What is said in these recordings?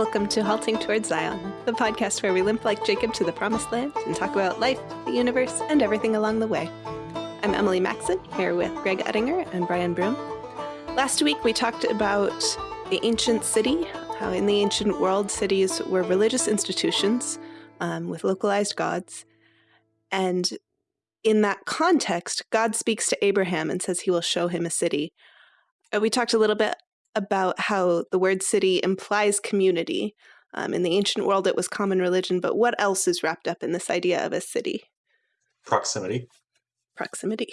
Welcome to Halting Towards Zion, the podcast where we limp like Jacob to the promised land and talk about life, the universe, and everything along the way. I'm Emily Maxon, here with Greg Ettinger and Brian Broom. Last week we talked about the ancient city, how in the ancient world cities were religious institutions um, with localized gods. And in that context, God speaks to Abraham and says he will show him a city. Uh, we talked a little bit about how the word city implies community. Um, in the ancient world, it was common religion, but what else is wrapped up in this idea of a city? Proximity. Proximity.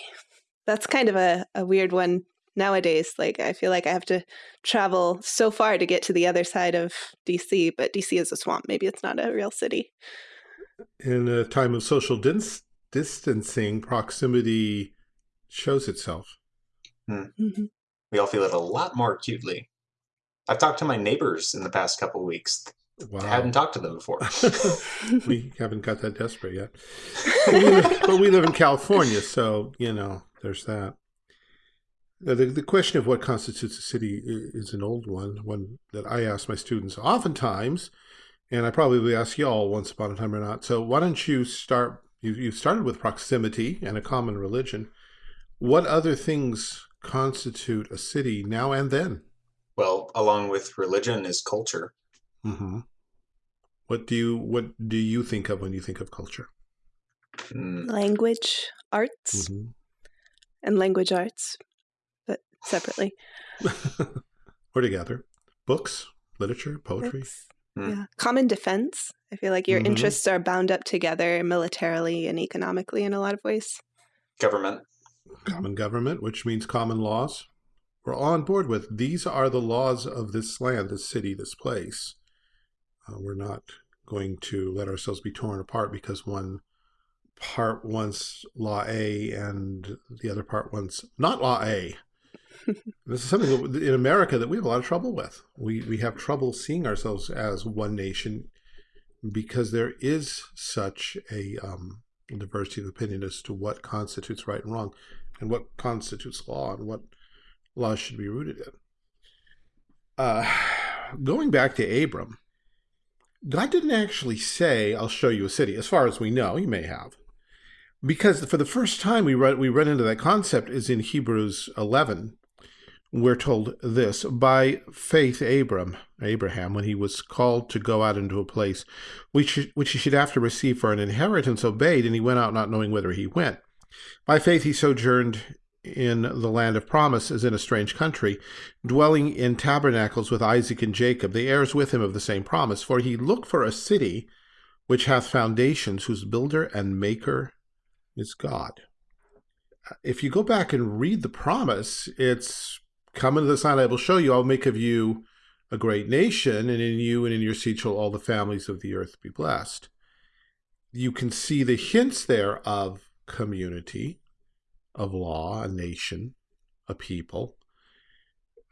That's kind of a, a weird one nowadays. Like, I feel like I have to travel so far to get to the other side of DC, but DC is a swamp. Maybe it's not a real city. In a time of social dis distancing, proximity shows itself. Hmm. Mm -hmm. We all feel it a lot more acutely. I've talked to my neighbors in the past couple weeks. Wow. I hadn't talked to them before. we haven't got that desperate yet. But we, live, but we, live, in California, so, you know, there's that. The, the question of what constitutes a city is an old one, one that I ask my students oftentimes, and I probably ask y'all once upon a time or not. So why don't you start, you, you started with proximity and a common religion. What other things constitute a city now and then? Well, along with religion is culture. Mm -hmm. What do you what do you think of when you think of culture? Mm. Language, arts, mm -hmm. and language arts, but separately. or together. Books, literature, poetry. Books. Mm. Yeah. Common defense. I feel like your -hmm. interests are bound up together militarily and economically in a lot of ways. Government common government, which means common laws. We're all on board with these are the laws of this land, this city, this place. Uh, we're not going to let ourselves be torn apart because one part wants law A and the other part wants not law A. this is something in America that we have a lot of trouble with. We, we have trouble seeing ourselves as one nation because there is such a um, diversity of opinion as to what constitutes right and wrong and what constitutes law and what laws should be rooted in. Uh, going back to Abram, God didn't actually say, I'll show you a city, as far as we know, he may have. Because for the first time we run, we run into that concept is in Hebrews 11. We're told this, by faith Abram, Abraham, when he was called to go out into a place which, which he should have to receive for an inheritance, obeyed, and he went out not knowing whither he went. By faith he sojourned in the land of promise as in a strange country, dwelling in tabernacles with Isaac and Jacob, the heirs with him of the same promise. For he looked for a city which hath foundations, whose builder and maker is God. Uh, if you go back and read the promise, it's come into the sign I will show you, I'll make of you a great nation, and in you and in your seed shall all the families of the earth be blessed. You can see the hints there of community, of law, a nation, a people.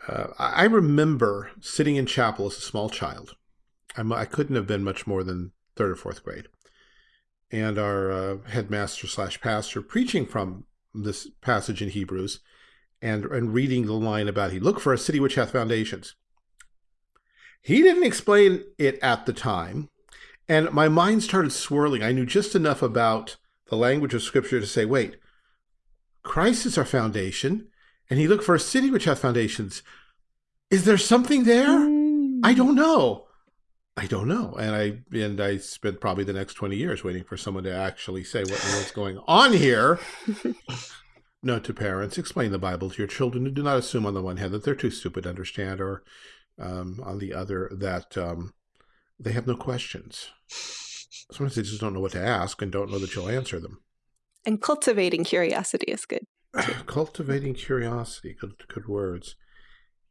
Uh, I remember sitting in chapel as a small child. I'm, I could not have been much more than third or fourth grade. And our uh, headmaster slash pastor preaching from this passage in Hebrews and, and reading the line about he look for a city which hath foundations. He didn't explain it at the time. And my mind started swirling. I knew just enough about the language of Scripture to say, wait, Christ is our foundation, and he looked for a city which hath foundations. Is there something there? Mm. I don't know. I don't know. And I and I spent probably the next 20 years waiting for someone to actually say what was going on here. Note to parents, explain the Bible to your children and do not assume on the one hand that they're too stupid to understand or um, on the other that um, they have no questions. Sometimes they just don't know what to ask and don't know that you'll answer them. And cultivating curiosity is good. cultivating curiosity, good, good words.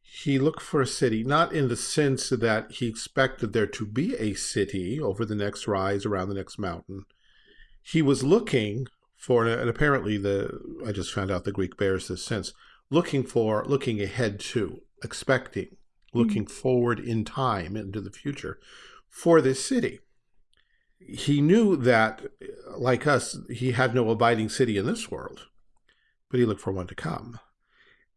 He looked for a city, not in the sense that he expected there to be a city over the next rise, around the next mountain. He was looking for, and apparently the, I just found out the Greek bears this sense, looking for, looking ahead to, expecting, looking mm -hmm. forward in time into the future for this city he knew that, like us, he had no abiding city in this world, but he looked for one to come.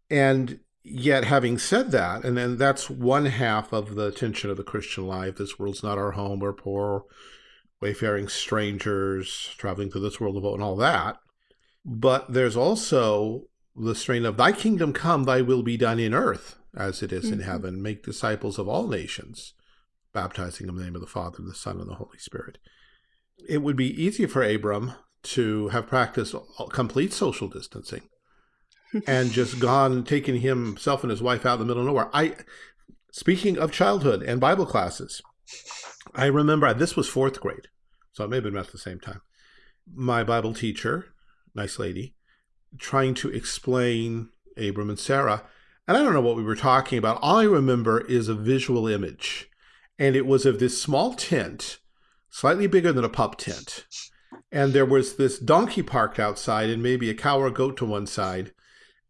And Yet, having said that, and then that's one half of the tension of the Christian life. This world's not our home. We're poor, wayfaring strangers, traveling through this world of and all that. But there's also the strain of Thy kingdom come, Thy will be done in earth as it is mm -hmm. in mm-hmm. heaven. Make disciples of all nations, baptizing in the name of the Father, and the Son, and the Holy Spirit. It would be easy for Abram to have practiced complete social distancing and just gone, taking himself and his wife out in the middle of nowhere. I, speaking of childhood and Bible classes, I remember this was fourth grade, so it may have been about the same time. My Bible teacher, nice lady, trying to explain Abram and Sarah. And I don't know what we were talking about. All I remember is a visual image. And it was of this small tent, slightly bigger than a pup tent. And there was this donkey parked outside and maybe a cow or a goat to one side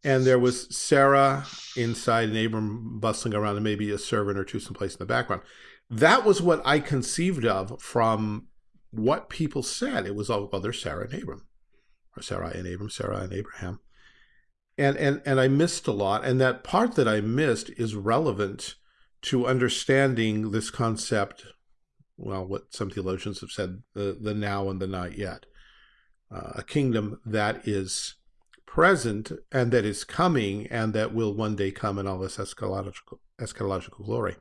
and there was Sarah inside and Abram bustling around and maybe a servant or two someplace in the background. That was what I conceived of from what people said. It was all, well, there's Sarah and Abram, or Sarah and Abram, Sarah and Abraham. And, and, and I missed a lot. And that part that I missed is relevant to understanding this concept, well, what some theologians have said, the, the now and the not yet. Uh, a kingdom that is present and that is coming and that will one day come in all this eschatological, eschatological glory.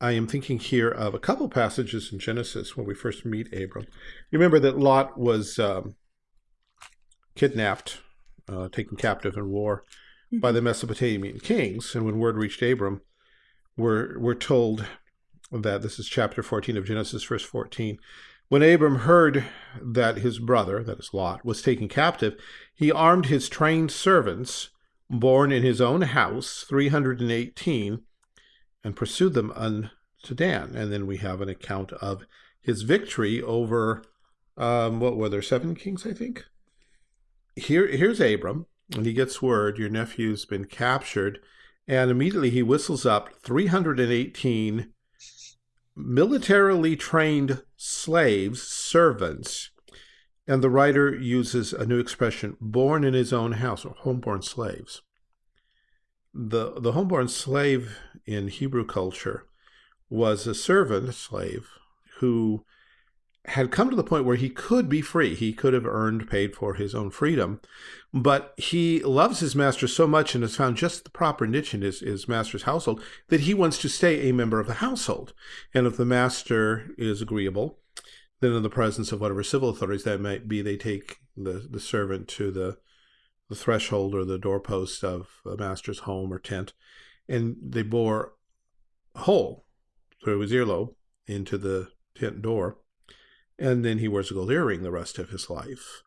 I am thinking here of a couple passages in Genesis when we first meet Abram. You remember that Lot was um, kidnapped, uh, taken captive in war by the Mesopotamian kings. And when word reached Abram, we're, we're told that this is chapter 14 of Genesis, verse 14. When Abram heard that his brother, that is Lot, was taken captive, he armed his trained servants, born in his own house, 318, and pursued them unto Dan. And then we have an account of his victory over, um, what were there, seven kings, I think? Here, here's Abram, and he gets word, your nephew's been captured, and immediately he whistles up 318 militarily trained slaves, servants, and the writer uses a new expression, born in his own house, or homeborn slaves. The, the homeborn slave in Hebrew culture was a servant, slave, who had come to the point where he could be free. He could have earned, paid for his own freedom, but he loves his master so much and has found just the proper niche in his, his master's household that he wants to stay a member of the household. And if the master is agreeable, then in the presence of whatever civil authorities that might be, they take the, the servant to the, the threshold or the doorpost of a master's home or tent, and they bore a hole through his earlobe into the tent door, and then he wears a gold earring the rest of his life.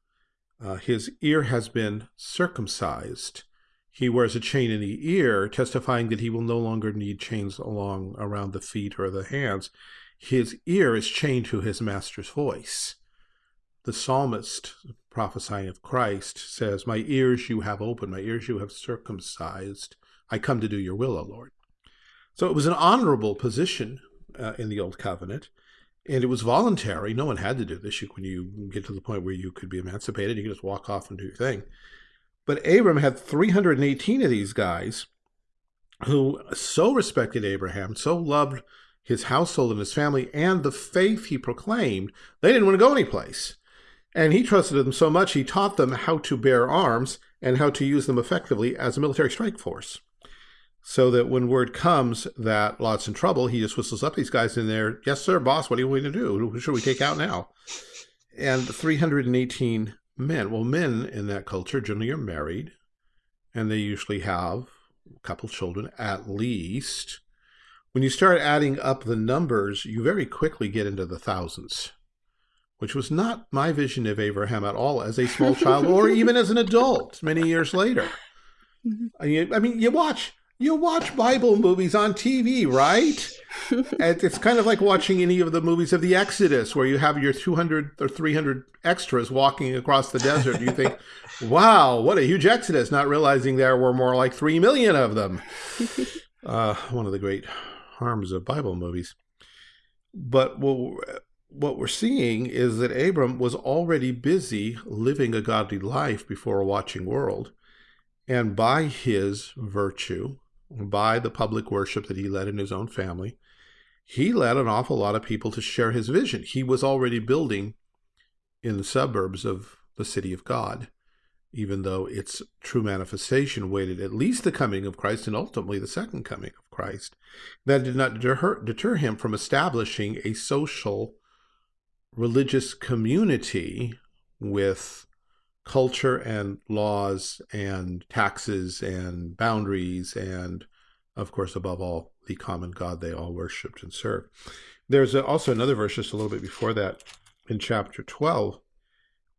Uh, his ear has been circumcised. He wears a chain in the ear, testifying that he will no longer need chains along around the feet or the hands. His ear is chained to his master's voice. The psalmist, prophesying of Christ, says, My ears you have opened, my ears you have circumcised. I come to do your will, O Lord. So it was an honorable position uh, in the Old Covenant. And it was voluntary. No one had to do this. You, when you get to the point where you could be emancipated, you could just walk off and do your thing. But Abram had 318 of these guys who so respected Abraham, so loved his household and his family and the faith he proclaimed, they didn't want to go anyplace. And he trusted them so much, he taught them how to bear arms and how to use them effectively as a military strike force so that when word comes that Lot's in trouble, he just whistles up these guys in there. Yes, sir, boss. What are you going to do? Who should we take out now? And 318 men. Well, men in that culture generally are married, and they usually have a couple children at least. When you start adding up the numbers, you very quickly get into the thousands, which was not my vision of Abraham at all as a small child or even as an adult many years later. Mm-hmm. I mean, you watch you watch Bible movies on TV, right? it's kind of like watching any of the movies of the Exodus, where you have your 200 or 300 extras walking across the desert. You think, wow, what a huge Exodus, not realizing there were more like 3 million of them. Uh, one of the great harms of Bible movies. But what, what we're seeing is that Abram was already busy living a godly life before a watching world And by his virtue, by the public worship that he led in his own family, he led an awful lot of people to share his vision. He was already building in the suburbs of the city of God, even though its true manifestation waited at least the coming of Christ and ultimately the second coming of Christ. That did not deter, deter him from establishing a social religious community with culture and laws and taxes and boundaries and of course above all the common god they all worshipped and served. There's also another verse just a little bit before that in chapter 12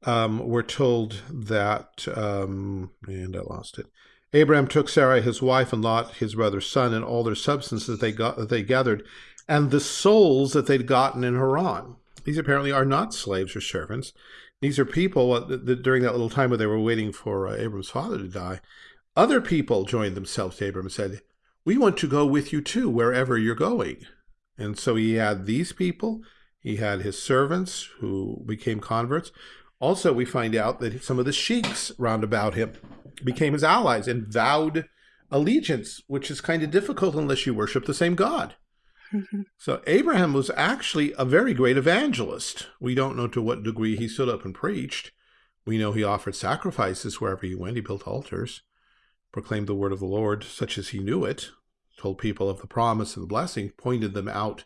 um, we're told that um, and i lost it. Abraham took sarai his wife and lot his brother's son and all their substances they got that they gathered and the souls that they'd gotten in haran these apparently are not slaves or servants. These are people that during that little time where they were waiting for uh, Abram's father to die, other people joined themselves to Abram and said, we want to go with you too, wherever you're going. And so he had these people, he had his servants who became converts. Also, we find out that some of the sheiks round about him became his allies and vowed allegiance, which is kind of difficult unless you worship the same God. So Abraham was actually a very great evangelist. We don't know to what degree he stood up and preached. We know he offered sacrifices wherever he went. He built altars, proclaimed the word of the Lord such as he knew it, told people of the promise and the blessing, pointed them out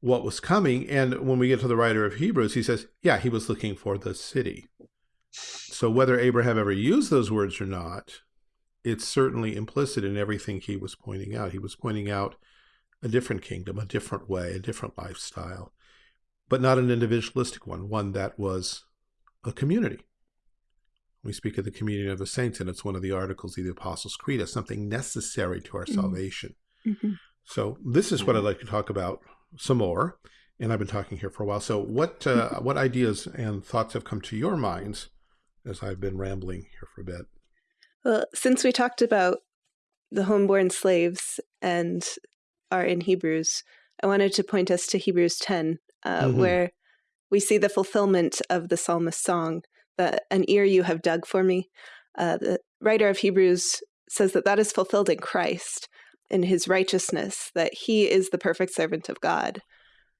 what was coming. And when we get to the writer of Hebrews, he says, yeah, he was looking for the city. So whether Abraham ever used those words or not, it's certainly implicit in everything he was pointing out. He was pointing out a different kingdom, a different way, a different lifestyle, but not an individualistic one, one that was a community. We speak of the communion of the saints, and it's one of the articles of the Apostles' Creed as something necessary to our mm -hmm. salvation. Mm -hmm. So this is what I'd like to talk about some more, and I've been talking here for a while. So what uh, what ideas and thoughts have come to your minds as I've been rambling here for a bit? Well, since we talked about the homeborn slaves and are in Hebrews, I wanted to point us to Hebrews 10, uh, mm -hmm. where we see the fulfillment of the psalmist's song, that an ear you have dug for me. Uh, the writer of Hebrews says that that is fulfilled in Christ, in his righteousness, that he is the perfect servant of God.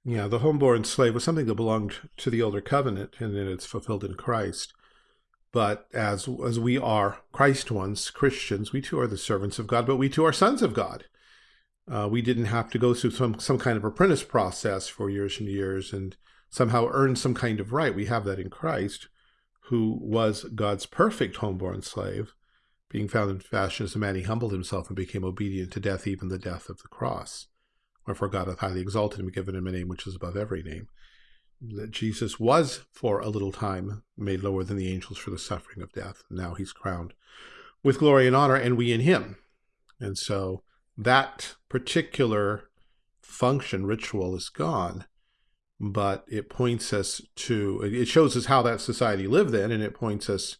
Yeah, the homeborn slave was something that belonged to the older covenant, and then it's fulfilled in Christ. But as as we are Christ ones, Christians, we too are the servants of God, but we too are sons of God. Uh, we didn't have to go through some, some kind of apprentice process for years and years and somehow earn some kind of right. We have that in Christ, who was God's perfect homeborn slave, being found in fashion as a man, he humbled himself and became obedient to death, even the death of the cross. Wherefore God hath highly exalted him and given him a name which is above every name. That Jesus was for a little time made lower than the angels for the suffering of death. Now he's crowned with glory and honor, and we in him. And so that particular function ritual is gone but it points us to it shows us how that society lived then and it points us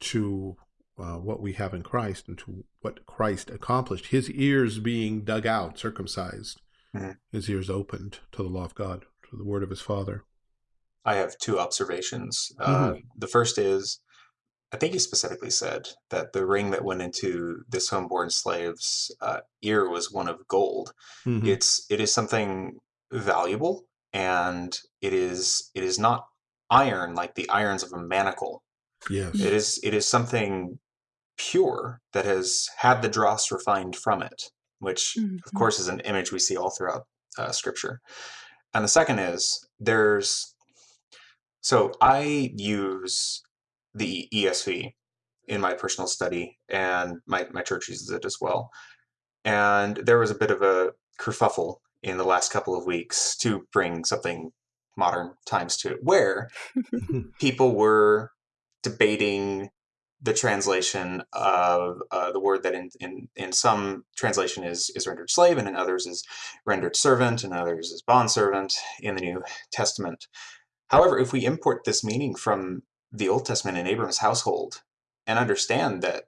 to uh, what we have in Christ and to what Christ accomplished his ears being dug out circumcised mm -hmm. his ears opened to the law of God to the word of his father I have two observations mm -hmm. uh, the first is I think he specifically said that the ring that went into this homeborn slave's uh, ear was one of gold. Mm -hmm. It's it is something valuable, and it is it is not iron like the irons of a manacle. Yes, it is it is something pure that has had the dross refined from it, which mm -hmm. of mm-hmm. course is an image we see all throughout uh, Scripture. And the second is there's so I use the ESV in my personal study, and my, my church uses it as well. And there was a bit of a kerfuffle in the last couple of weeks to bring something modern times to it, where people were debating the translation of uh, the word that in, in, in some translation is, is rendered slave and in others is rendered servant and others is bondservant in the New Testament. However, if we import this meaning from the Old Testament in Abram's household and understand that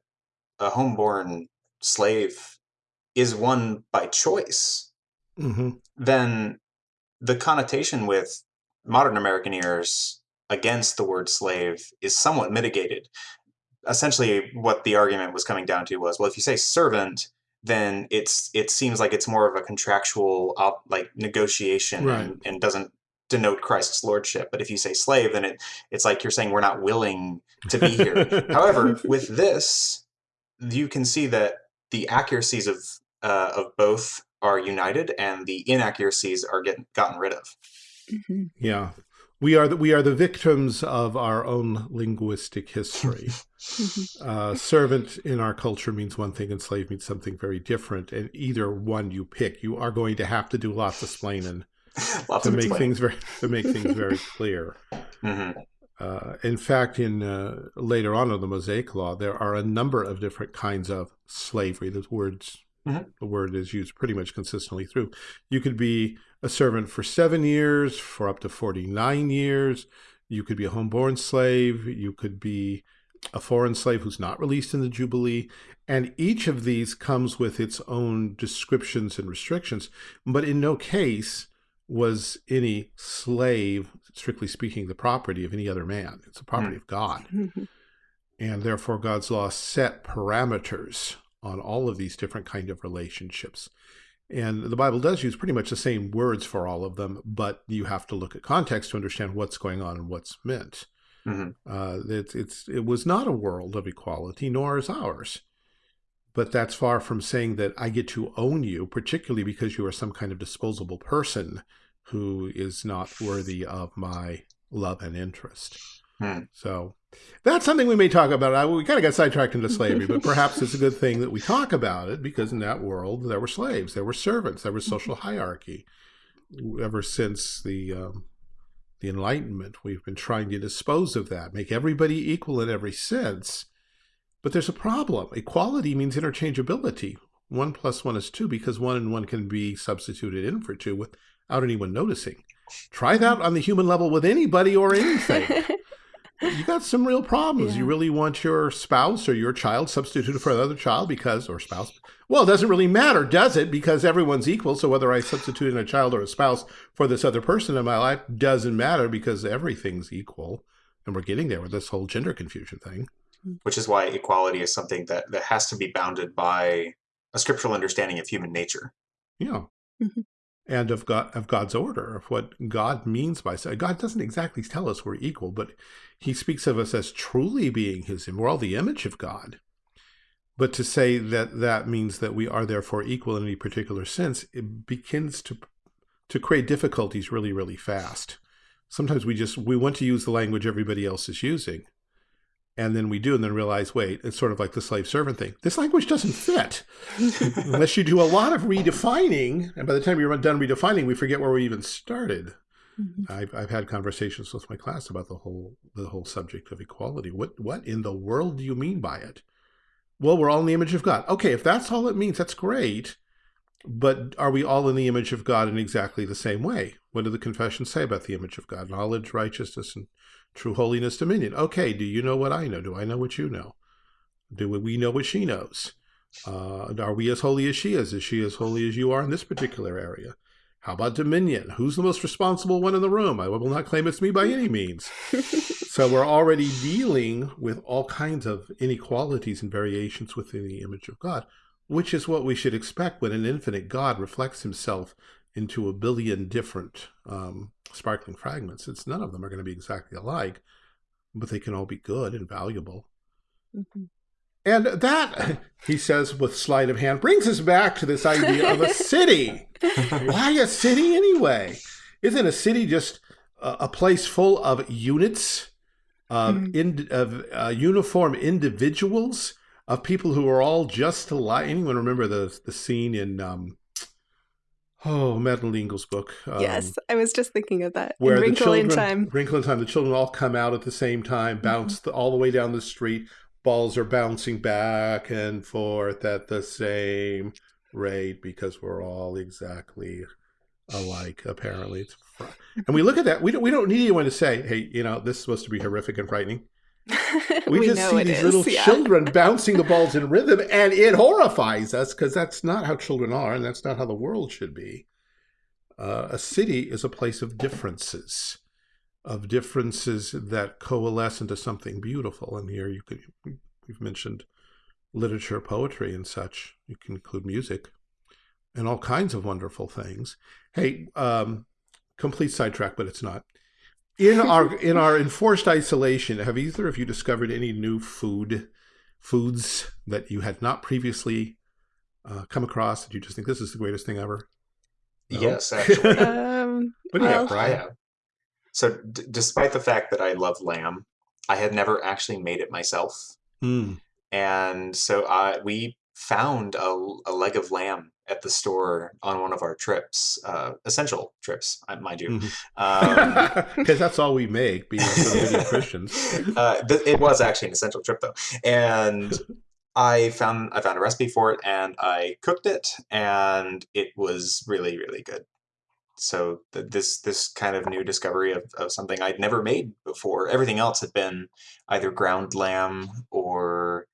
a homeborn slave is one by choice, mm -hmm. then the connotation with modern American ears against the word slave is somewhat mitigated essentially what the argument was coming down to was, well, if you say servant, then it's it seems like it's more of a contractual op, like negotiation Right. and, and doesn't denote Christ's lordship. But if you say slave, then it it's like you're saying we're not willing to be here. However, with this, you can see that the accuracies of uh, of both are united, and the inaccuracies are getting gotten rid of. Mhm. Yeah. We are the, we are the victims of our own linguistic history. Mhm. uh, servant in our culture means one thing and slave means something very different. And either one you pick, you are going to have to do lots of explaining Lots to of make things very to make things very clear. hmm Uh, in fact, in uh, later on in the Mosaic Law, there are a number of different kinds of slavery. The words, Mhm. the word is used pretty much consistently through. You could be a servant for seven years, for up to forty-nine years. You could be a homeborn slave. You could be a foreign slave who's not released in the Jubilee. And each of these comes with its own descriptions and restrictions. But in no case was any slave, strictly speaking, the property of any other man. It's the property of God. And therefore, God's law set parameters on all of these different kind of relationships. And the Bible does use pretty much the same words for all of them, but you have to look at context to understand what's going on and what's meant. hmm Uh, it's, it's, it was not a world of equality, nor is ours. But that's far from saying that I get to own you, particularly because you are some kind of disposable person who is not worthy of my love and interest. Hmm. So that's something we may talk about. I, we kind of got sidetracked into slavery, but perhaps it's a good thing that we talk about it because in that world there were slaves, there were servants, there was social hierarchy. Ever since the um, the Enlightenment, we've been trying to dispose of that, make everybody equal in every sense. But there's a problem. Equality means interchangeability. One plus one is two because one and one can be substituted in for two without anyone noticing. Try that on the human level with anybody or anything. you got some real problems. You really want your spouse or your child substituted for another child because, or spouse. Well, it doesn't really matter, does it? Because everyone's equal. So whether I substitute in a child or a spouse for this other person in my life doesn't matter because everything's equal. And we're getting there with this whole gender confusion thing. Which is why equality is something that, that has to be bounded by a scriptural understanding of human nature. Yeah. Mhm. And of God of God's order, of what God means by so God doesn't exactly tell us we're equal, but he speaks of us as truly being his we're all the image of God. But to say that that means that we are therefore equal in any particular sense, it begins to to create difficulties really, really fast. Sometimes we just we want to use the language everybody else is using. And then we do, and then realize, wait, it's sort of like the slave servant thing. This language doesn't fit unless you do a lot of redefining. And by the time you're done redefining, we forget where we even started. Mhm. I've, I've had conversations with my class about the whole the whole subject of equality. What what in the world do you mean by it? Well, we're all in the image of God. Okay, if that's all it means, that's great. But are we all in the image of God in exactly the same way? What do the confessions say about the image of God? Knowledge, righteousness, and true holiness, dominion. Okay, do you know what I know? Do I know what you know? Do we know what she knows? Uh, are we as holy as she is? Is she as holy as you are in this particular area? How about dominion? Who's the most responsible one in the room? I will not claim it's me by any means. so we're already dealing with all kinds of inequalities and variations within the image of God, which is what we should expect when an infinite God reflects himself into a billion different um, sparkling fragments. It's none of them are going to be exactly alike, but they can all be good and valuable. Mhm. And that, he says with sleight of hand, brings us back to this idea of a city. Why a city anyway? Isn't a city just a, a place full of units, of, Mm. in, of uh, uniform individuals, of people who are all just alike? Anyone remember the the scene in um, oh Madeleine L'Engle's book? Um, yes, I was just thinking of that. where in the Wrinkle children, in Time. Wrinkle in Time, the children all come out at the same time, bounce the, all the way down the street. Balls are bouncing back and forth at the same rate because we're all exactly alike. Apparently, it's and we look at that. We don't. We don't need anyone to say, "Hey, you know, this is supposed to be horrific and frightening." We, we just see these is, little yeah. children bouncing the balls in rhythm, and it horrifies us because that's not how children are, and that's not how the world should be. Uh, a city is a place of differences, of differences that coalesce into something beautiful. And here you could We've mentioned literature, poetry, and such. You can include music and all kinds of wonderful things. Hey, um, complete sidetrack, but it's not. In our in our enforced isolation, have either of you discovered any new food foods that you had not previously uh, come across that you just think this is the greatest thing ever? No? Yes, actually. um, what do you have, Brian? I have. So, despite the fact that I love lamb, I had never actually made it myself. Mm. And so uh, we found a, a, leg of lamb at the store on one of our trips, uh, essential trips, mind you. Because mm-hmm. um, that's all we make, being Christians. Uh, it was actually an essential trip, though. And I found I found a recipe for it, and I cooked it, and it was really, really good so th this this kind of new discovery of, of something I'd never made before. Everything else had been either ground lamb or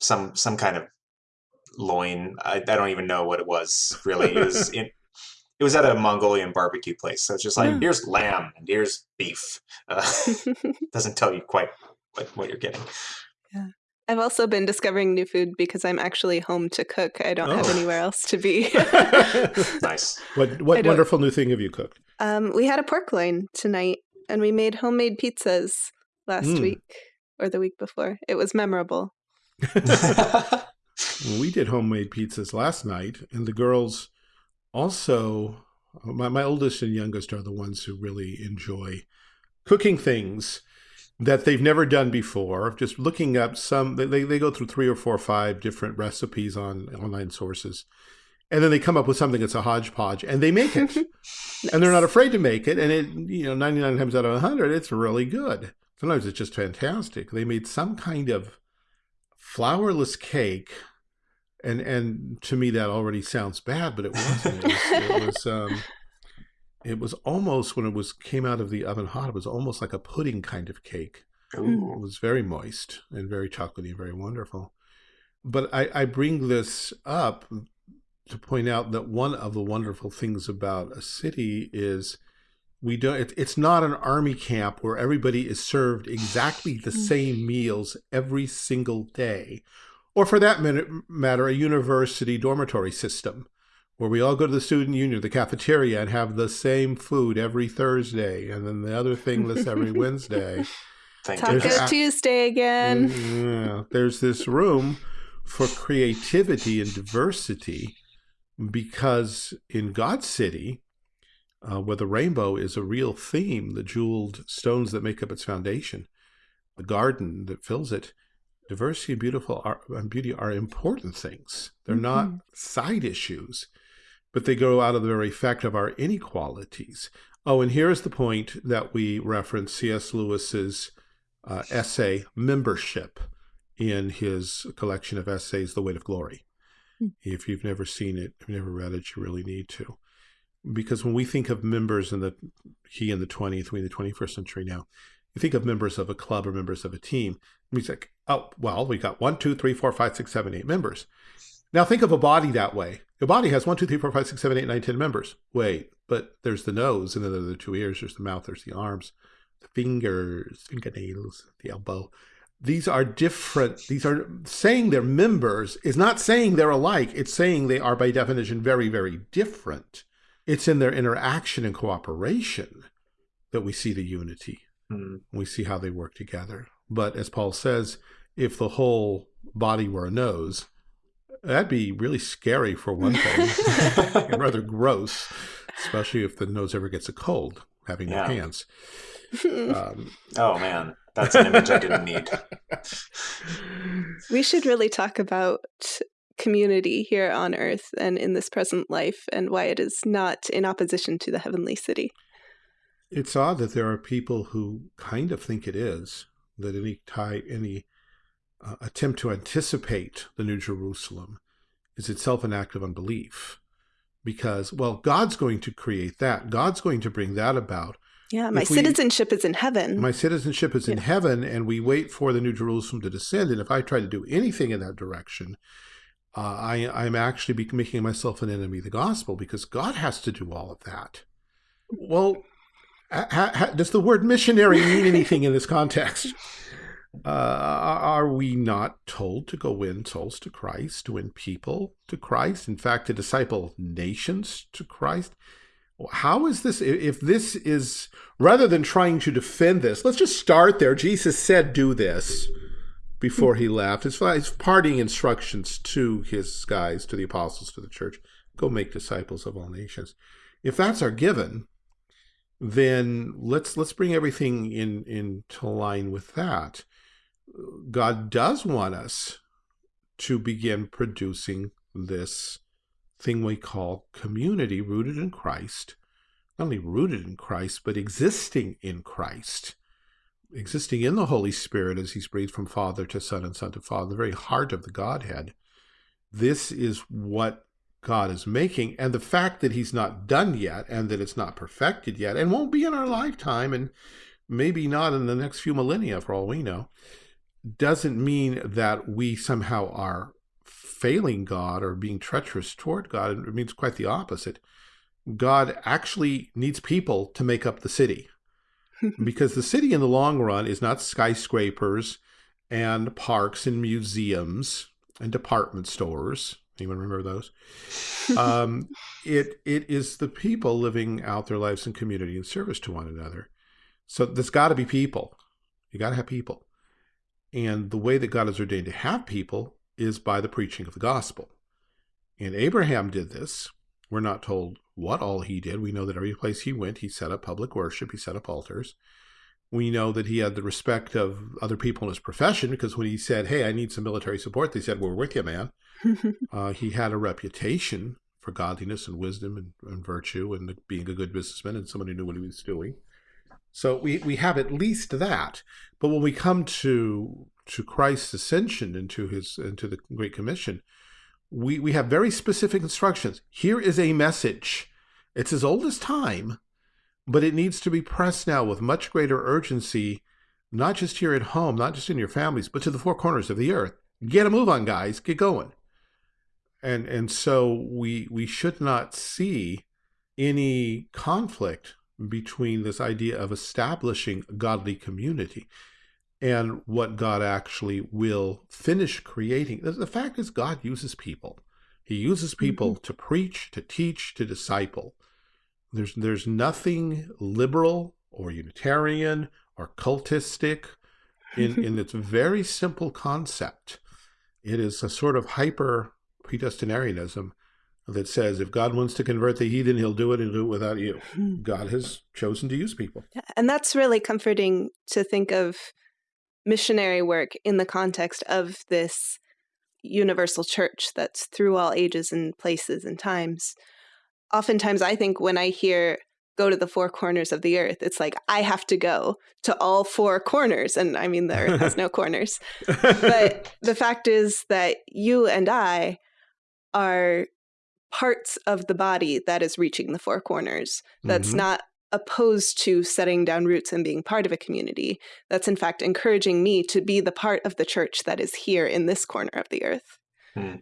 some some kind of loin. I, I don't even know what it was really. It was in, it was at a Mongolian barbecue place. So it's just like, here's lamb and here's beef. Uh, doesn't tell you quite what, what you're getting. Yeah. I've also been discovering new food because I'm actually home to cook. I don't oh. have anywhere else to be. nice. What what wonderful new thing have you cooked? Um, we had a pork loin tonight, and we made homemade pizzas last mm. week or the week before. It was memorable. We did homemade pizzas last night, and the girls also. My, my oldest and youngest are the ones who really enjoy cooking things that they've never done before. Just looking up some, they, they go through three or four or five different recipes on online sources. And then they come up with something that's a hodgepodge and they make it. nice. And they're not afraid to make it. And it, you know, 99 times out of 100, it's really good. Sometimes it's just fantastic. They made some kind of flourless cake. And, and to me, that already sounds bad, but it wasn't. It was, it was um, it was almost when it was came out of the oven hot it was almost like a pudding kind of cake Ooh. it was very moist and very chocolatey very wonderful but I, I bring this up to point out that one of the wonderful things about a city is we don't it, it's not an army camp where everybody is served exactly the same meals every single day or for that matter a university dormitory system where we all go to the student union, the cafeteria, and have the same food every Thursday, and then the other thing list every Wednesday. Taco Tuesday again. Yeah, there's this room for creativity and diversity because in God's city, uh, where the rainbow is a real theme, the jeweled stones that make up its foundation, the garden that fills it, diversity and beautiful are, and beauty are important things. They're mm -hmm. not mm-hmm. side issues but they go out of the very fact of our inequalities. Oh, and here's the point that we reference C.S. Lewis's uh, essay membership in his collection of essays, The Weight of Glory. Hmm. If you've never seen it, if you've never read it, you really need to. Because when we think of members in the, he in the 20th, we in the 21st century now, you think of members of a club or members of a team. It's like, oh, well, we got one, two, three, four, five, six, seven, eight members. Now think of a body that way. Your body has one, two, three, four, five, six, seven, eight, nine, ten members. Wait, but there's the nose, and then there are the two ears, there's the mouth, there's the arms, the fingers, fingernails, the elbow. These are different. These are saying they're members is not saying they're alike. It's saying they are by definition very, very different. It's in their interaction and cooperation that we see the unity. Mm. We see how they work together. But as Paul says, if the whole body were a nose, That'd be really scary for one thing, and rather gross, especially if the nose ever gets a cold, having yeah. no hands. Um, oh man, that's an image I didn't need. We should really talk about community here on earth and in this present life and why it is not in opposition to the heavenly city. It's odd that there are people who kind of think it is, that any type, any uh, attempt to anticipate the New Jerusalem is itself an act of unbelief. Because, well, God's going to create that. God's going to bring that about. Yeah, my citizenship is in heaven. My citizenship is yeah. in heaven, and we wait for the New Jerusalem to descend. And if I try to do anything in that direction, uh, I, I'm actually making myself an enemy of the gospel because God has to do all of that. Well, does the word missionary mean anything in this context? Uh, are we not told to go win souls to Christ, to win people to Christ? In fact, to disciple nations to Christ? How is this? If this is, rather than trying to defend this, let's just start there. Jesus said, do this before he left. His, his parting instructions to his guys, to the apostles, to the church, go make disciples of all nations. If that's our given, then let's let's bring everything in into line with that. God does want us to begin producing this thing we call community rooted in Christ, not only rooted in Christ, but existing in Christ, existing in the Holy Spirit as he's breathed from Father to Son and Son to Father, the very heart of the Godhead. This is what God is making. And the fact that he's not done yet and that it's not perfected yet and won't be in our lifetime and maybe not in the next few millennia for all we know, doesn't mean that we somehow are failing God or being treacherous toward God. It means quite the opposite. God actually needs people to make up the city because the city in the long run is not skyscrapers and parks and museums and department stores. Anyone remember those? um, it it is the people living out their lives in community and service to one another. So there's got to be people. You got to have people. And the way that God has ordained to have people is by the preaching of the gospel. And Abraham did this. We're not told what all he did. We know that every place he went, he set up public worship, he set up altars. We know that he had the respect of other people in his profession because when he said, Hey, I need some military support, they said, We're with you, man. uh, he had a reputation for godliness and wisdom and, and virtue and being a good businessman and someone who knew what he was doing. So we, we have at least that. But when we come to to Christ's ascension into his into the Great Commission, we, we have very specific instructions. Here is a message. It's as old as time, but it needs to be pressed now with much greater urgency, not just here at home, not just in your families, but to the four corners of the earth. Get a move on, guys. Get going. And and so we we should not see any conflict between this idea of establishing a godly community and what God actually will finish creating. The fact is, God uses people. He uses people mm -hmm. to preach, to teach, to disciple. There's, there's nothing liberal or Unitarian or cultistic in, in its very simple concept. It is a sort of hyper predestinarianism that says if God wants to convert the heathen, he'll do it and do it without you. Hmm. God has chosen to use people. And that's really comforting to think of missionary work in the context of this universal church that's through all ages and places and times. Oftentimes, I think when I hear go to the four corners of the earth, it's like I have to go to all four corners. And I mean, the earth has no corners. But the fact is that you and I are parts of the body that is reaching the four corners. That's mm -hmm. not opposed to setting down roots and being part of a community. That's in fact encouraging me to be the part of the church that is here in this corner of the earth. Hmm.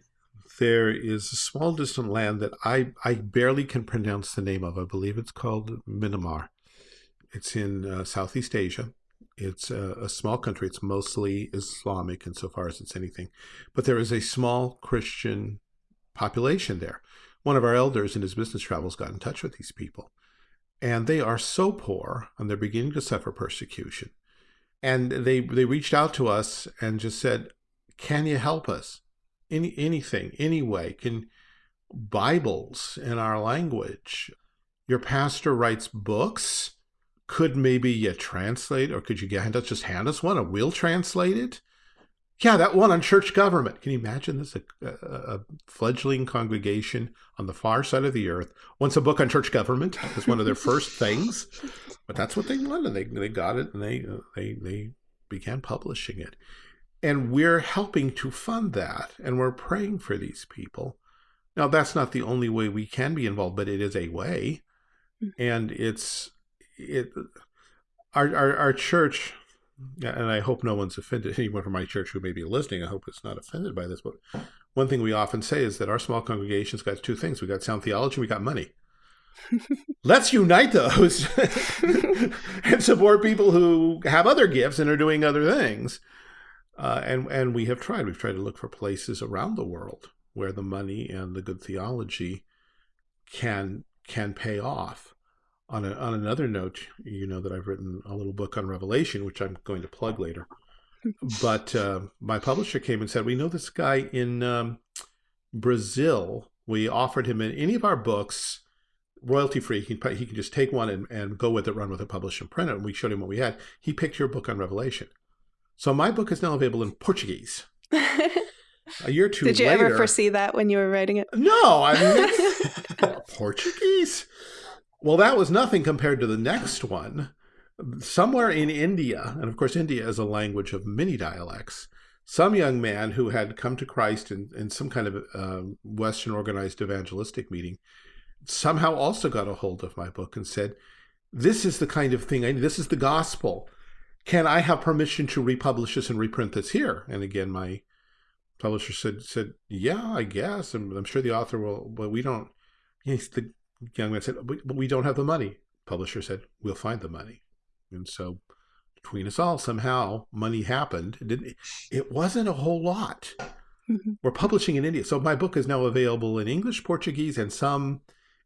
There is a small distant land that I, I barely can pronounce the name of. I believe it's called Myanmar. It's in uh, Southeast Asia. It's a, a, small country. It's mostly Islamic insofar as it's anything. But there is a small Christian population there. One of our elders in his business travels got in touch with these people and they are so poor and they're beginning to suffer persecution. And they, they reached out to us and just said, can you help us? Any, anything, any way. Can Bibles in our language. Your pastor writes books. Could maybe you translate or could you get, just hand us one and we'll translate it? Yeah, that one on church government. Can you imagine this? A, a, a, fledgling congregation on the far side of the earth wants a book on church government as one of their first things. But that's what they wanted. They, they got it and they, they, they began publishing it. And we're helping to fund that. And we're praying for these people. Now, that's not the only way we can be involved, but it is a way. Hmm. And it's, it, our, our, our church and I hope no one's offended, anyone from my church who may be listening, I hope it's not offended by this, but one thing we often say is that our small congregations got two things. We got sound theology, we got money. Let's unite those and support people who have other gifts and are doing other things. Uh, and, and we have tried. We've tried to look for places around the world where the money and the good theology can can pay off. On, a, on another note, you know that I've written a little book on Revelation, which I'm going to plug later. but uh, my publisher came and said, we know this guy in um, Brazil. We offered him in any of our books, royalty free. He can, he can just take one and, and go with it, run with it, publish and print it. And we showed him what we had. He picked your book on Revelation. So my book is now available in Portuguese. a year or two Did you later, ever foresee that when you were writing it? No, I mean, Portuguese. Well, that was nothing compared to the next one. Somewhere in India, and of course, India is a language of many dialects, some young man who had come to Christ in, in some kind of uh, Western organized evangelistic meeting somehow also got a hold of my book and said, This is the kind of thing I need. This is the gospel. Can I have permission to republish this and reprint this here? And again, my publisher said, said, yeah, I guess. And I'm sure the author will, but we don't, yes, the young man said, but we don't have the money. Publisher said, we'll find the money. And so between us all, somehow money happened. It, didn't, it wasn't a whole lot. Mm-hmm. We're publishing in India. So my book is now available in English, Portuguese, and some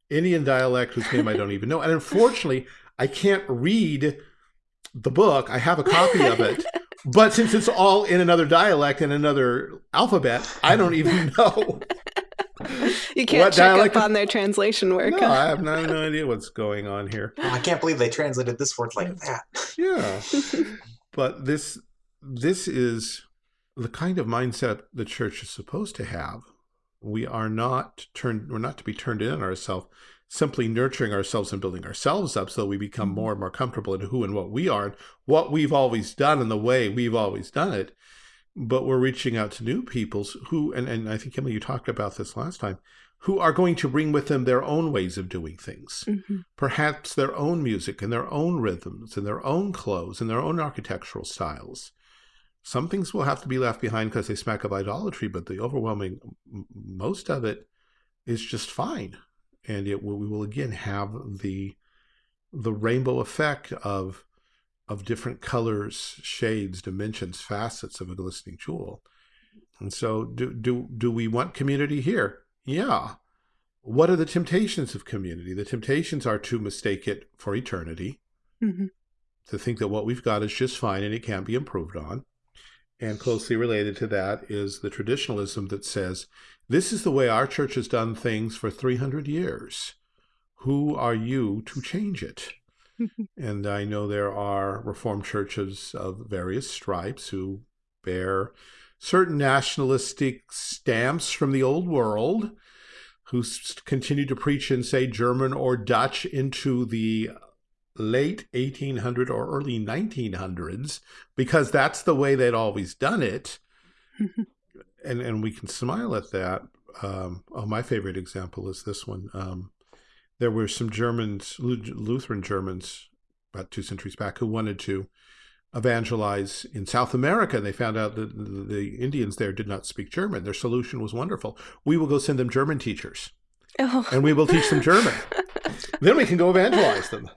Indian dialect whose name I don't even know. And unfortunately, I can't read the book. I have a copy of it. But since it's all in another dialect and another alphabet, I don't even know. you can't What check dialect up on their translation work. No, I have no, no idea what's going on here. Oh, I can't believe they translated this word like that. Yeah. but this this is the kind of mindset the church is supposed to have. We are not turned we're not to be turned in on ourselves, simply nurturing ourselves and building ourselves up so that we become more and more comfortable in who and what we are and what we've always done and the way we've always done it. But we're reaching out to new peoples who and, and I think Emily you talked about this last time, who are going to bring with them their own ways of doing things Mhm. perhaps their own music and their own rhythms and their own clothes and their own architectural styles. Some things will have to be left behind because they smack of idolatry, but the overwhelming most of it is just fine. And it will, we will again have the the rainbow effect of of different colors, shades, dimensions, facets of a glistening jewel. And so do do do we want community here? Yeah. What are the temptations of community? The temptations are to mistake it for eternity, Mhm. to think that what we've got is just fine and it can't be improved on. And closely related to that is the traditionalism that says, this is the way our church has done things for 300 years. Who are you to change it? and I know there are Reformed churches of various stripes who bear certain nationalistic stamps from the old world, who continue to preach and say German or Dutch into the late 1800 or early 1900s, because that's the way they'd always done it. and and we can smile at that. Um, oh, my favorite example is this one. Um, there were some Germans, Lu- Lutheran Germans, about two centuries back, who wanted to evangelize in South America. And they found out that the the Indians there did not speak German. Their solution was wonderful. We will go send them German teachers, Oh. and we will teach them German. then we can go evangelize them.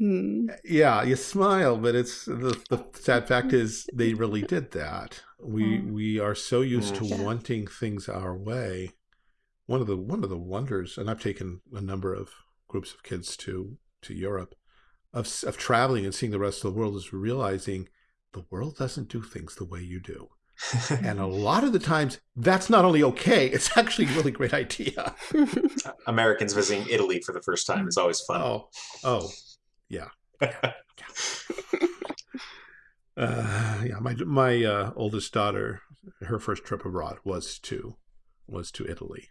Hmm. Yeah, you smile, but it's the, the sad fact is they really did that. We Mm. we are so used to Yeah. wanting things our way. One of the one of the wonders, and I've taken a number of groups of kids to to Europe, of of traveling and seeing the rest of the world is realizing the world doesn't do things the way you do, and a lot of the times that's not only okay; it's actually a really great idea. Americans visiting Italy for the first time is always fun. Oh, oh, yeah. Uh, yeah, my my uh, oldest daughter, her first trip abroad was to was to Italy,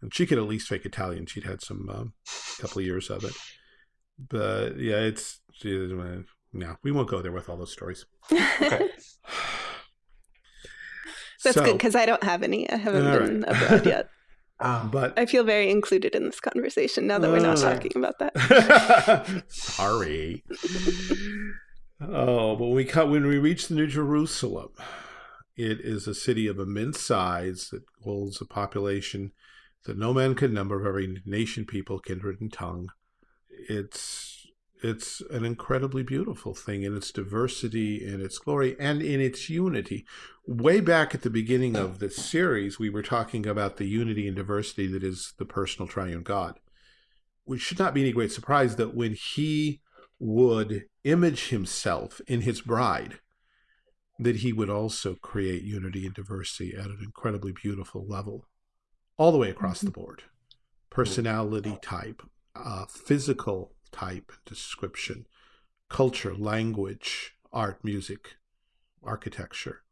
and she could at least fake Italian. She'd had some um, couple of years of it, but yeah, it's she, uh, no, we won't go there with all those stories. Okay. That's So, good because I don't have any. I haven't been right. abroad yet. Um, But I feel very included in this conversation now that we're not Uh. talking about that. Sorry. Oh, but when we cut when we reach the New Jerusalem, it is a city of immense size that holds a population that no man could number of every nation, people, kindred, and tongue. It's it's an incredibly beautiful thing in its diversity, in its glory, and in its unity. Way back at the beginning of this series, we were talking about the unity and diversity that is the personal triune God. Which should not be any great surprise that when he would image himself in his bride, that he would also create unity and diversity at an incredibly beautiful level, all the way across mm -hmm. the board. Personality type, uh, physical type, description, culture, language, art, music, architecture,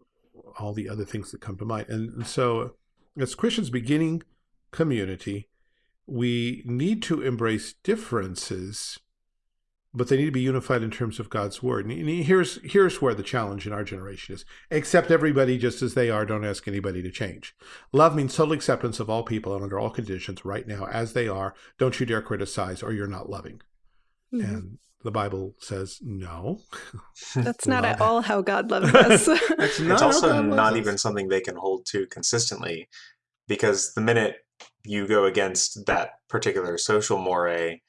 all the other things that come to mind. And, and so as Christians beginning community, we need to embrace differences, but they need to be unified in terms of God's word. And here's, here's where the challenge in our generation is. Accept everybody just as they are. Don't ask anybody to change. Love means total acceptance of all people and under all conditions right now as they are. Don't you dare criticize or you're not loving. Mm -hmm. And the Bible says no. That's not at all how God loves us. it's, it's also not even something they can hold to consistently because the minute you go against that particular social moray,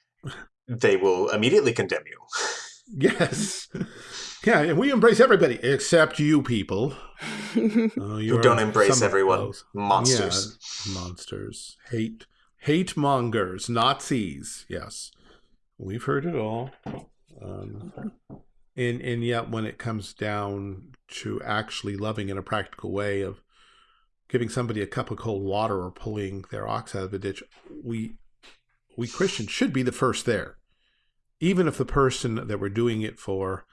they will immediately condemn you. yes. Yeah, and we embrace everybody except you people. Uh, you don't embrace everyone. Monsters. Yeah, monsters. Hate hate mongers, Nazis. Yes. We've heard it all. Um, and, and yet when it comes down to actually loving in a practical way of giving somebody a cup of cold water or pulling their ox out of a ditch, we, we Christians should be the first there. Even if the person that we're doing it for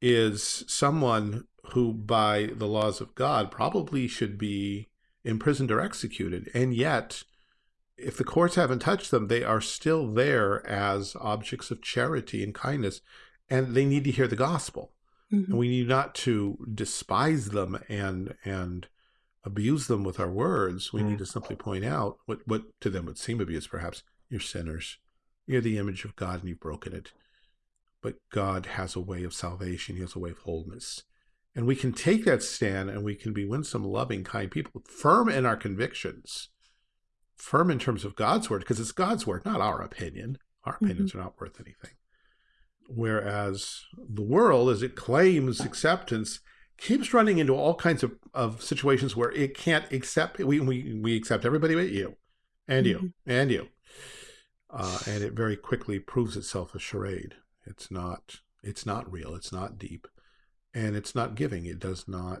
is someone who by the laws of God probably should be imprisoned or executed. And yet if the courts haven't touched them, they are still there as objects of charity and kindness, and they need to hear the gospel. Mm -hmm. And we need not to despise them and and abuse them with our words. We mm -hmm. need to simply point out what, what to them would seem abuse, perhaps. You're sinners. You're the image of God and you've broken it. But God has a way of salvation. He has a way of wholeness. And we can take that stand and we can be winsome, loving, kind people, firm in our convictions firm in terms of God's word because it's God's word, not our opinion. Our mm-hmm. opinions mm -hmm. are not worth anything. Whereas the world, as it claims acceptance, keeps running into all kinds of, of situations where it can't accept, we, we, we accept everybody but you, and you, mm -hmm. and you. Uh, and it very quickly proves itself a charade. It's not, it's not real. It's not deep. And it's not giving. It does not,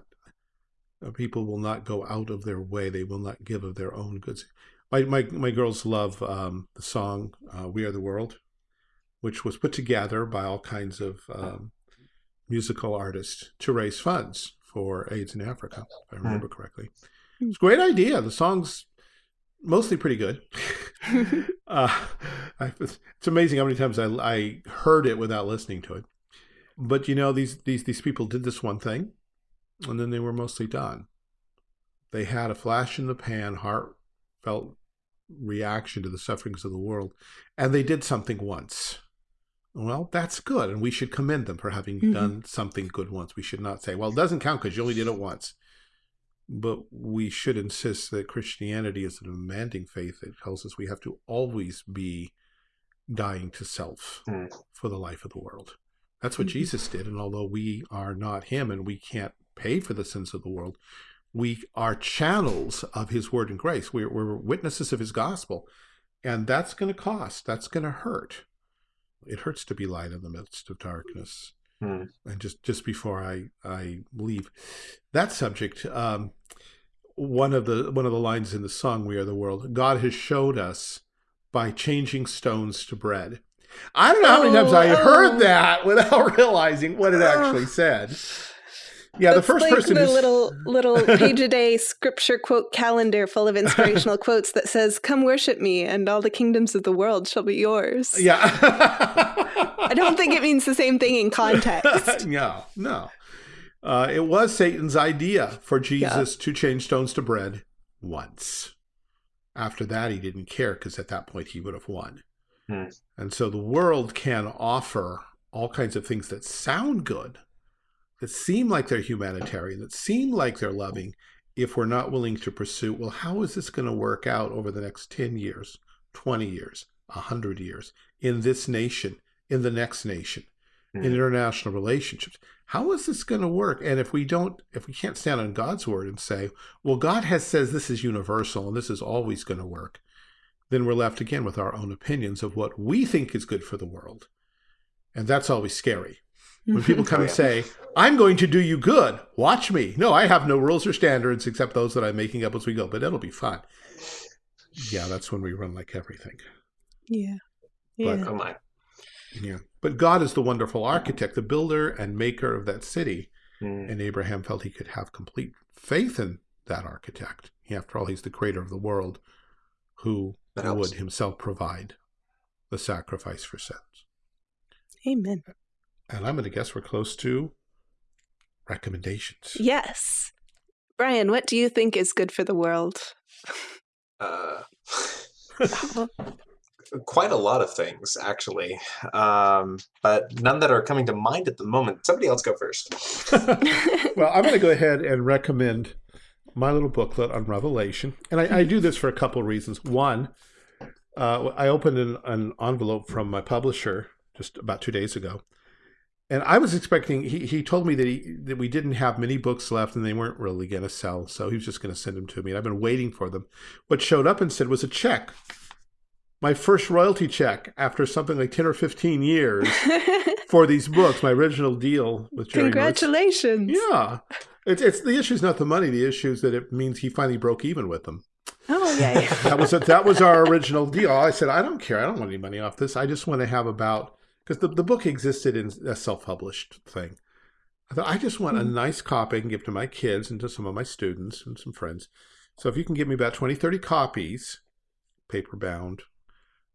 uh, people will not go out of their way. They will not give of their own goods my my my girls love um, the song uh, "We Are the World," which was put together by all kinds of um, musical artists to raise funds for AIDS in Africa, if I hmm. remember correctly. It's a great idea. The song's mostly pretty good. uh, I, it's amazing how many times I, I heard it without listening to it. But you know, these these these people did this one thing, and then they were mostly done. They had a flash in the pan, heartfelt reaction to the sufferings of the world, and they did something once. Well, that's good, and we should commend them for having mm -hmm. done something good once. We should not say, well, it doesn't count because you only did it once. But we should insist that Christianity is a demanding faith that tells us we have to always be dying to self mm. for the life of the world. That's what mm -hmm. Jesus did, and although we are not him and we can't pay for the sins of the world, we are channels of his word and grace. We're, we're witnesses of his gospel. And that's going to cost. That's going to hurt. It hurts to be light in the midst of darkness. Hmm. And just, just before I, I leave that subject, um, one of the one of the lines in the song "We Are the World," God has showed us by changing stones to bread. I don't know how many times I heard oh. that without realizing what it actually said. Yeah, the first like person the little little page a day scripture quote calendar full of inspirational quotes that says, "Come worship me, and all the kingdoms of the world shall be yours." Yeah, I don't think it means the same thing in context. no, no. Uh, it was Satan's idea for Jesus yeah. to change stones to bread once. After that, he didn't care because at that point he would have won. Hmm. And so the world can offer all kinds of things that sound good, that seem like they're humanitarian, that seem like they're loving, if we're not willing to pursue, well, how is this going to work out over the next 10 years, 20 years, 100 years in this nation, in the next nation, mm. in international relationships. How is this going to work? And if we don't, if we can't stand on God's word and say, well, God has says this is universal and this is always going to work, then we're left again with our own opinions of what we think is good for the world. And that's always scary. When people come and say, I'm going to do you good, watch me. No, I have no rules or standards except those that I'm making up as we go, but it'll be fun. Yeah, that's when we run like everything. Yeah. yeah. But, oh my. Yeah. But God is the wonderful architect, the builder and maker of that city. Mm. And Abraham felt he could have complete faith in that architect. After all, he's the creator of the world who would himself provide the sacrifice for sins. Amen. And I'm going to guess we're close to recommendations. Yes. Brian, what do you think is good for the world? Uh, quite a lot of things, actually, um, but none that are coming to mind at the moment. Somebody else go first. well, I'm going to go ahead and recommend my little booklet on Revelation. And I, I do this for a couple of reasons. One, uh, I opened an, an envelope from my publisher just about two days ago. And I was expecting, he, he told me that, he, that we didn't have many books left and they weren't really going to sell. So he was just going to send them to me. And I've been waiting for them. What showed up instead was a check my first royalty check after something like 10 or 15 years for these books, my original deal with Jerry Congratulations. Yeah. It's, it's the issue is not the money. The issue is that it means he finally broke even with them. Oh, yeah. that was a, that was our original deal. I said, I don't care. I don't want any money off this. I just want to have about, because the, the book existed in a self-published thing. I thought, I just want mm -hmm. a nice copy I can give to my kids and to some of my students and some friends. So if you can give me about 20, 30 copies, paper bound,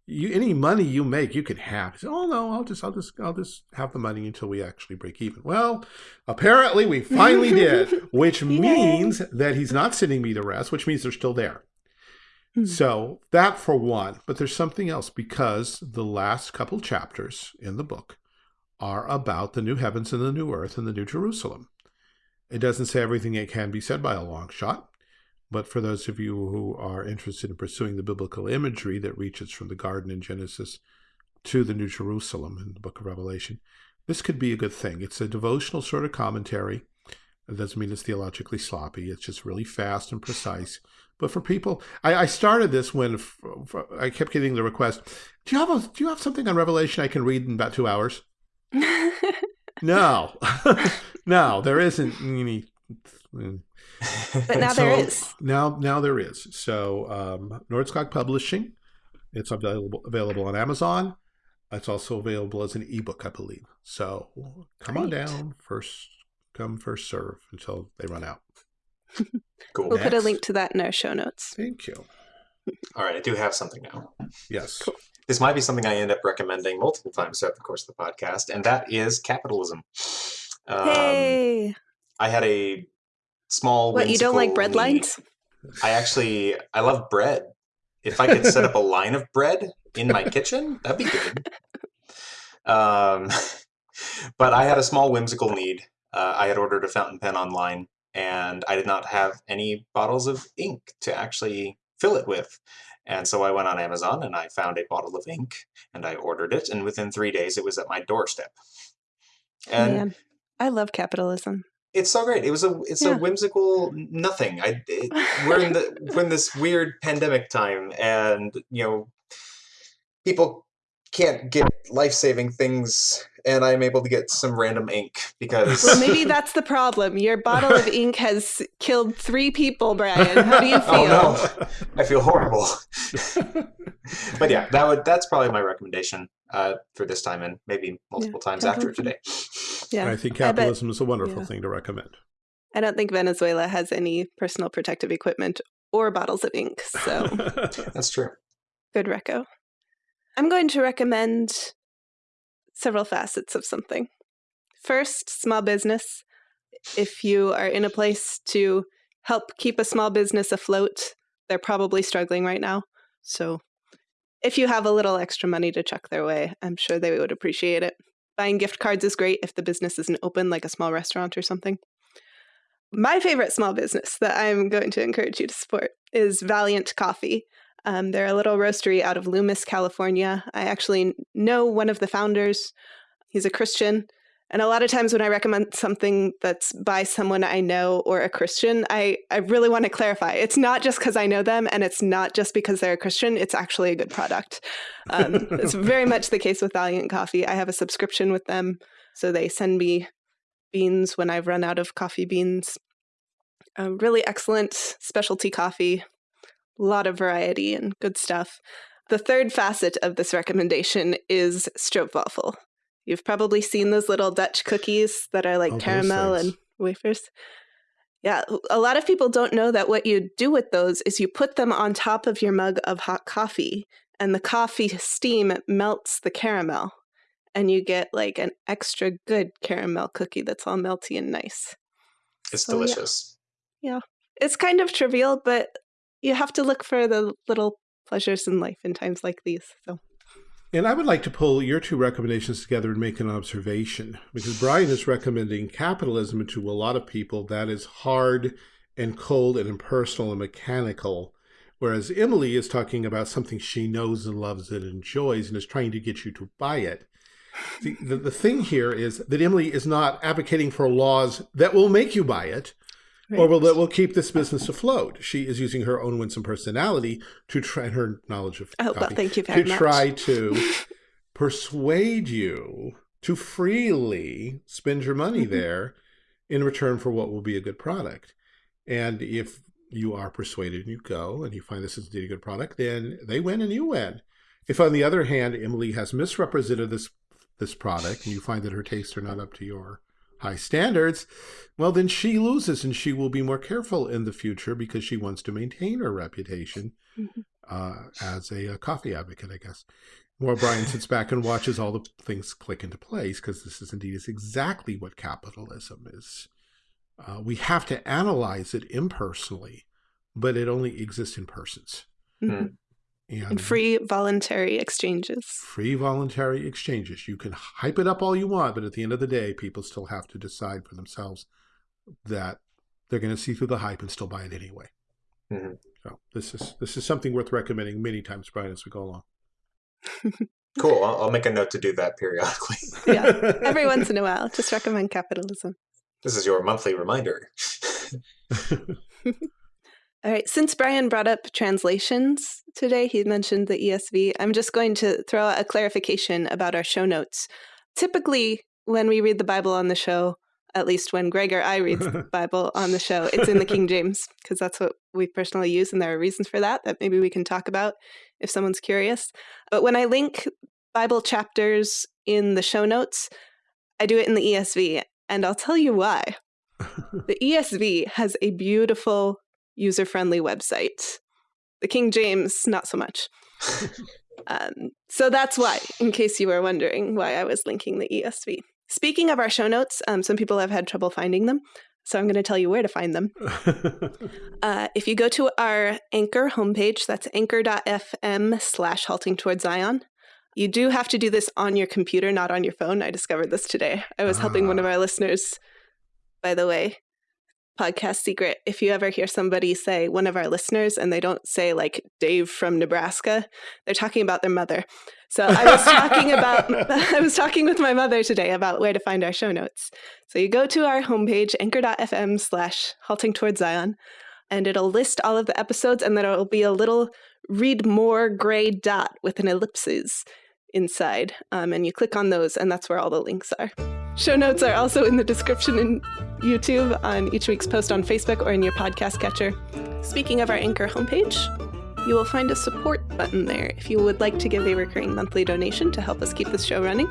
you any money you make you can have say, oh no i'll just i'll just i'll just have the money until we actually break even well apparently we finally did which means that he's not sending me the rest which means they're still there hmm. so that for one but there's something else because the last couple chapters in the book are about the new heavens and the new earth and the new jerusalem it doesn't say everything it can be said by a long shot but for those of you who are interested in pursuing the biblical imagery that reaches from the garden in Genesis to the New Jerusalem in the book of Revelation, this could be a good thing. It's a devotional sort of commentary. It doesn't mean it's theologically sloppy. It's just really fast and precise. But for people, I, I started this when I kept getting the request, do you have a, do you have something on Revelation I can read in about two hours? no, no, there isn't any but now so there is. Now, now there is. So, um, Nordskog Publishing, it's available available on Amazon. It's also available as an ebook, I believe. So, come Great. on down. First come, first serve until they run out. Cool. We'll Next. put a link to that in our show notes. Thank you. All right, I do have something now. Yes. Cool. This might be something I end up recommending multiple times throughout the course of the podcast, and that is capitalism. Um, hey. I had a small. What you don't like bread lines? I actually I love bread. If I could set up a line of bread in my kitchen, that'd be good. Um, but I had a small whimsical need. Uh, I had ordered a fountain pen online, and I did not have any bottles of ink to actually fill it with. And so I went on Amazon and I found a bottle of ink and I ordered it, and within three days it was at my doorstep. And Man, I love capitalism it's so great. It was a it's yeah. a whimsical nothing. I it, we're in the we're in this weird pandemic time, and you know, people can't get life saving things, and I'm able to get some random ink because. Well, maybe that's the problem. Your bottle of ink has killed three people, Brian. How do you feel? Oh, no. I feel horrible. but yeah, that would that's probably my recommendation uh, for this time, and maybe multiple yeah, times after today. Yeah, I think capitalism I bet, is a wonderful yeah. thing to recommend. I don't think Venezuela has any personal protective equipment or bottles of ink, so that's true. Good reco. I'm going to recommend several facets of something. First, small business. If you are in a place to help keep a small business afloat, they're probably struggling right now. So if you have a little extra money to chuck their way, I'm sure they would appreciate it. Buying gift cards is great if the business isn't open, like a small restaurant or something. My favorite small business that I'm going to encourage you to support is Valiant Coffee. Um, they're a little roastery out of Loomis, California. I actually know one of the founders. He's a Christian. And a lot of times when I recommend something that's by someone I know or a Christian, I, I really want to clarify. It's not just because I know them and it's not just because they're a Christian. It's actually a good product. Um, it's very much the case with Valiant Coffee. I have a subscription with them. So they send me beans when I've run out of coffee beans. A really excellent specialty coffee, a lot of variety and good stuff. The third facet of this recommendation is stroopwafel. You've probably seen those little Dutch cookies that are like oh, caramel and wafers. Yeah, a lot of people don't know that what you do with those is you put them on top of your mug of hot coffee, and the coffee steam melts the caramel, and you get like an extra good caramel cookie that's all melty and nice. It's so, delicious. Yeah. yeah. It's kind of trivial, but you have to look for the little pleasures in life in times like these. So and I would like to pull your two recommendations together and make an observation because Brian is recommending capitalism to a lot of people that is hard and cold and impersonal and mechanical. Whereas Emily is talking about something she knows and loves and enjoys and is trying to get you to buy it. The, the, the thing here is that Emily is not advocating for laws that will make you buy it. Or will that will keep this business afloat. She is using her own winsome personality to try her knowledge of oh, well, thank you very to much. try to persuade you to freely spend your money mm -hmm. there in return for what will be a good product. And if you are persuaded and you go and you find this is indeed a good product, then they win and you win. If on the other hand, Emily has misrepresented this this product and you find that her tastes are not up to your high standards, well, then she loses and she will be more careful in the future because she wants to maintain her reputation mm -hmm. uh, as a, a, coffee advocate, I guess. While Brian sits back and watches all the things click into place because this is indeed is exactly what capitalism is. Uh, we have to analyze it impersonally, but it only exists in persons. Mm -hmm. And, and, free voluntary exchanges. Free voluntary exchanges. You can hype it up all you want, but at the end of the day, people still have to decide for themselves that they're going to see through the hype and still buy it anyway. Mm -hmm. So this is this is something worth recommending many times, Brian, as we go along. cool. I'll, I'll, make a note to do that periodically. yeah, every once in a while, just recommend capitalism. This is your monthly reminder. All right, since Brian brought up translations today, he mentioned the ESV. I'm just going to throw out a clarification about our show notes. Typically, when we read the Bible on the show, at least when Greg or I read the Bible on the show, it's in the King James because that's what we personally use, and there are reasons for that that maybe we can talk about if someone's curious. But when I link Bible chapters in the show notes, I do it in the ESV, and I'll tell you why. the ESV has a beautiful user friendly website. The King James, not so much. um, so that's why, in case you were wondering why I was linking the ESV. Speaking of our show notes, um, some people have had trouble finding them. So I'm going to tell you where to find them. uh, if you go to our Anchor homepage, that's anchor.fm slash halting towards Zion. You do have to do this on your computer, not on your phone. I discovered this today. I was helping one of ah. our listeners, by the way, podcast secret if you ever hear somebody say one of our listeners and they don't say like dave from nebraska they're talking about their mother. So i was talking about i was talking with my mother today about where to find our show notes. So you go to our homepage anchor.fm slash halting towards zion and it'll list all of the episodes and then it'll be a little read more gray dot with an ellipses inside um, and you click on those and that's where all the links are Show notes are also in the description in YouTube, on each week's post on Facebook, or in your podcast catcher. Speaking of our Anchor homepage, you will find a support button there. If you would like to give a recurring monthly donation to help us keep this show running,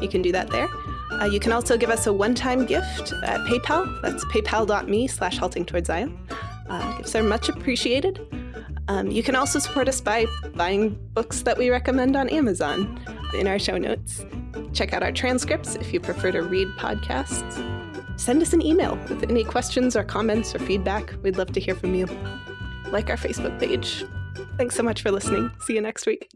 you can do that there. Uh, you can also give us a one-time gift at PayPal. That's paypal.me slash halting towards Zion. Uh, gifts are much appreciated. Um, you can also support us by buying books that we recommend on Amazon in our show notes. Check out our transcripts if you prefer to read podcasts. Send us an email with any questions or comments or feedback. We'd love to hear from you. Like our Facebook page. Thanks so much for listening. See you next week.